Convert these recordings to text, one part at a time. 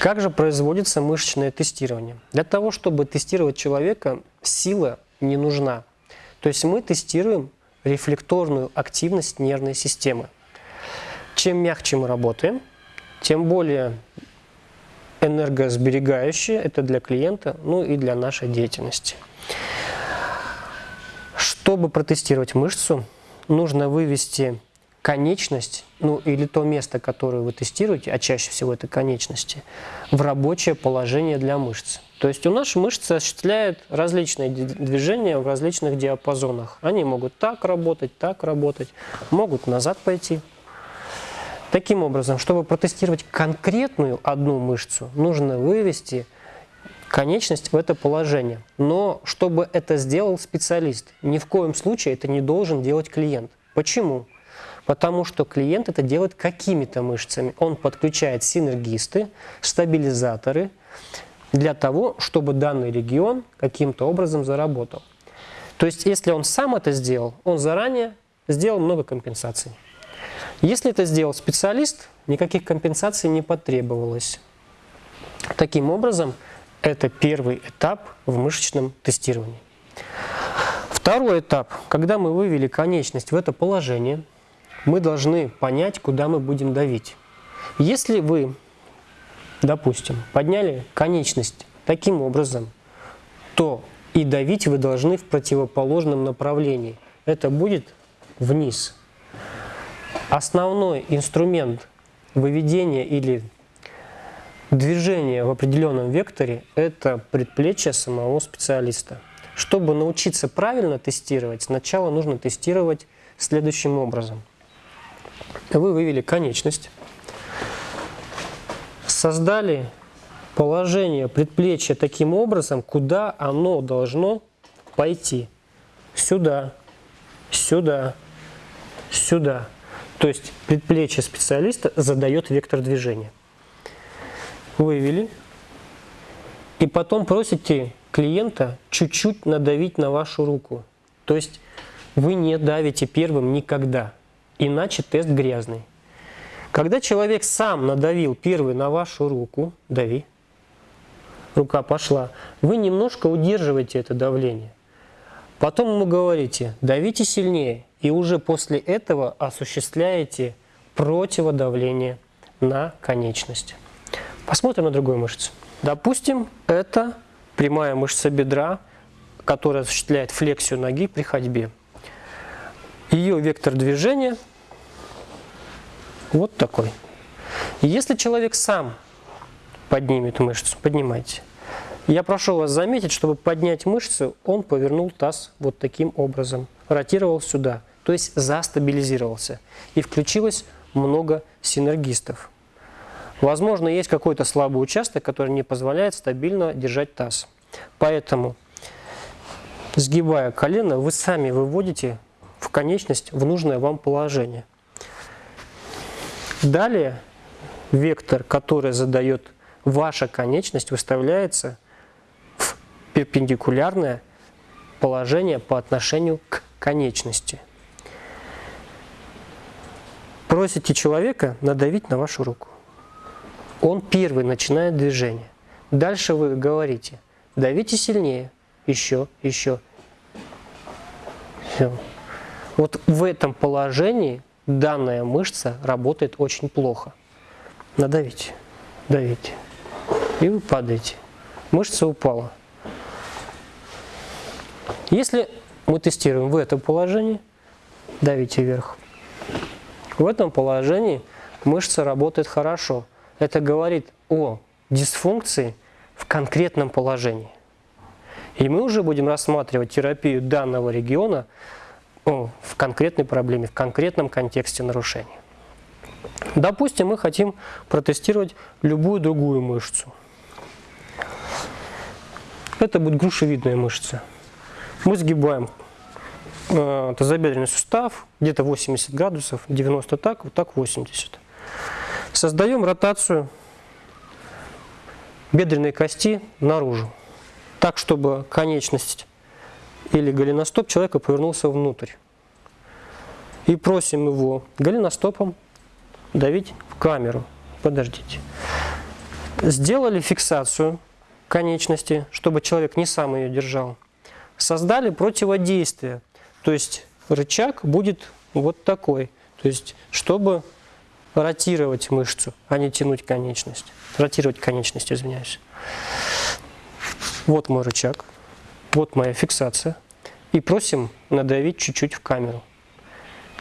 Как же производится мышечное тестирование? Для того, чтобы тестировать человека, сила не нужна. То есть мы тестируем рефлекторную активность нервной системы. Чем мягче мы работаем, тем более энергосберегающее это для клиента, ну и для нашей деятельности. Чтобы протестировать мышцу, нужно вывести конечность, ну или то место, которое вы тестируете, а чаще всего это конечности, в рабочее положение для мышц. То есть у нас мышцы осуществляют различные движения в различных диапазонах. Они могут так работать, так работать, могут назад пойти. Таким образом, чтобы протестировать конкретную одну мышцу, нужно вывести конечность в это положение. Но чтобы это сделал специалист, ни в коем случае это не должен делать клиент. Почему? Потому что клиент это делает какими-то мышцами. Он подключает синергисты, стабилизаторы для того, чтобы данный регион каким-то образом заработал. То есть, если он сам это сделал, он заранее сделал много компенсаций. Если это сделал специалист, никаких компенсаций не потребовалось. Таким образом, это первый этап в мышечном тестировании. Второй этап, когда мы вывели конечность в это положение, мы должны понять, куда мы будем давить. Если вы, допустим, подняли конечность таким образом, то и давить вы должны в противоположном направлении. Это будет вниз. Основной инструмент выведения или движения в определенном векторе – это предплечье самого специалиста. Чтобы научиться правильно тестировать, сначала нужно тестировать следующим образом. Вы вывели конечность, создали положение предплечья таким образом, куда оно должно пойти. Сюда, сюда, сюда. То есть предплечье специалиста задает вектор движения. Вывели. И потом просите клиента чуть-чуть надавить на вашу руку. То есть вы не давите первым никогда, иначе тест грязный. Когда человек сам надавил первый на вашу руку, дави, рука пошла, вы немножко удерживаете это давление. Потом ему говорите, давите сильнее, и уже после этого осуществляете противодавление на конечность. Посмотрим на другую мышцу. Допустим, это прямая мышца бедра, которая осуществляет флексию ноги при ходьбе. Ее вектор движения вот такой. если человек сам поднимет мышцу, поднимайте. Я прошу вас заметить, чтобы поднять мышцу, он повернул таз вот таким образом, ротировал сюда, то есть застабилизировался. И включилось много синергистов. Возможно, есть какой-то слабый участок, который не позволяет стабильно держать таз. Поэтому, сгибая колено, вы сами выводите в конечность в нужное вам положение. Далее вектор, который задает ваша конечность, выставляется в перпендикулярное положение по отношению к конечности. Просите человека надавить на вашу руку он первый начинает движение. Дальше вы говорите, давите сильнее, еще, еще. Все. Вот в этом положении данная мышца работает очень плохо. Надавите, давите. И вы падаете. Мышца упала. Если мы тестируем в этом положении, давите вверх. В этом положении мышца работает хорошо это говорит о дисфункции в конкретном положении. И мы уже будем рассматривать терапию данного региона в конкретной проблеме, в конкретном контексте нарушения. Допустим, мы хотим протестировать любую другую мышцу. Это будет грушевидная мышца. Мы сгибаем э, тазобедренный сустав, где-то 80 градусов, 90 так, вот так 80. Создаем ротацию бедренной кости наружу, так, чтобы конечность или голеностоп человека повернулся внутрь. И просим его голеностопом давить в камеру. Подождите. Сделали фиксацию конечности, чтобы человек не сам ее держал. Создали противодействие, то есть рычаг будет вот такой, то есть чтобы ротировать мышцу, а не тянуть конечность. Ротировать конечность, извиняюсь. Вот мой рычаг, вот моя фиксация. И просим надавить чуть-чуть в камеру.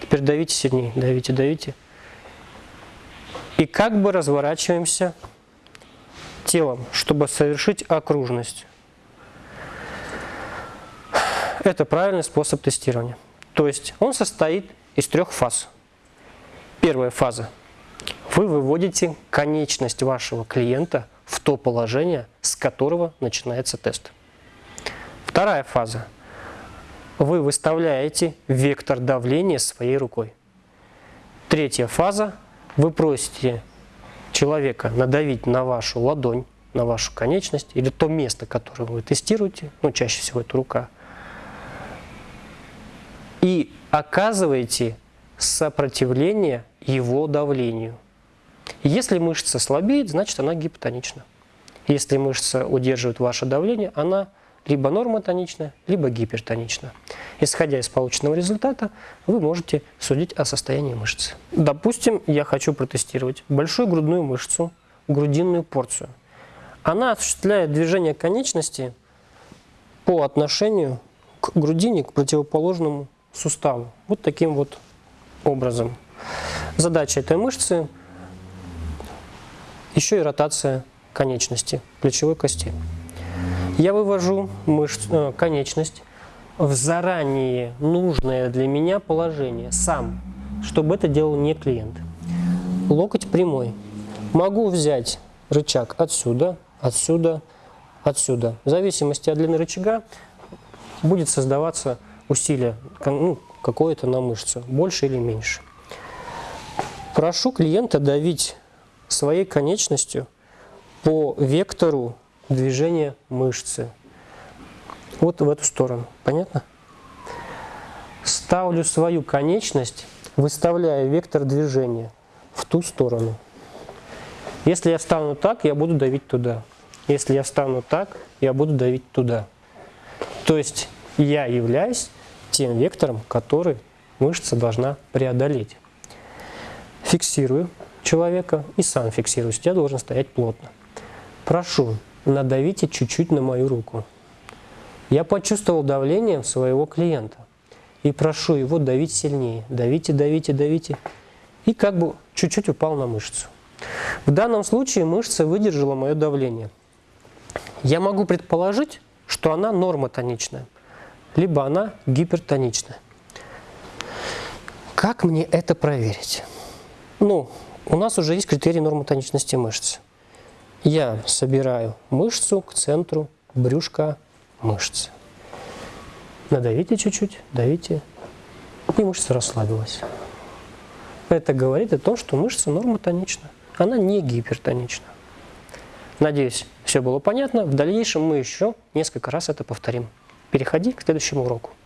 Теперь давите сильнее, давите, давите. И как бы разворачиваемся телом, чтобы совершить окружность. Это правильный способ тестирования. То есть он состоит из трех фаз. Первая фаза. Вы выводите конечность вашего клиента в то положение, с которого начинается тест. Вторая фаза. Вы выставляете вектор давления своей рукой. Третья фаза. Вы просите человека надавить на вашу ладонь, на вашу конечность или то место, которое вы тестируете, ну чаще всего это рука, и оказываете сопротивление его давлению. Если мышца слабеет, значит она гипотонична. Если мышца удерживает ваше давление, она либо нормотонична, либо гипертонична. Исходя из полученного результата, вы можете судить о состоянии мышцы. Допустим, я хочу протестировать большую грудную мышцу, грудинную порцию. Она осуществляет движение конечности по отношению к грудине, к противоположному суставу. Вот таким вот образом. Задача этой мышцы еще и ротация конечности, плечевой кости. Я вывожу мышц, э, конечность в заранее нужное для меня положение сам, чтобы это делал не клиент. Локоть прямой. Могу взять рычаг отсюда, отсюда, отсюда. В зависимости от длины рычага будет создаваться усилие ну, какое-то на мышцу, больше или меньше. Прошу клиента давить своей конечностью по вектору движения мышцы. Вот в эту сторону. Понятно? Ставлю свою конечность, выставляя вектор движения в ту сторону. Если я стану так, я буду давить туда. Если я стану так, я буду давить туда. То есть я являюсь тем вектором, который мышца должна преодолеть. Фиксирую человека и сам фиксируюсь. Я должен стоять плотно. Прошу, надавите чуть-чуть на мою руку. Я почувствовал давление своего клиента и прошу его давить сильнее. Давите, давите, давите. И как бы чуть-чуть упал на мышцу. В данном случае мышца выдержала мое давление. Я могу предположить, что она нормотоничная либо она гипертонична. Как мне это проверить? Ну, у нас уже есть критерий нормотоничности мышц. Я собираю мышцу к центру брюшка мышцы. Надавите чуть-чуть, давите, и мышца расслабилась. Это говорит о том, что мышца нормотонична. Она не гипертонична. Надеюсь, все было понятно. В дальнейшем мы еще несколько раз это повторим. Переходи к следующему уроку.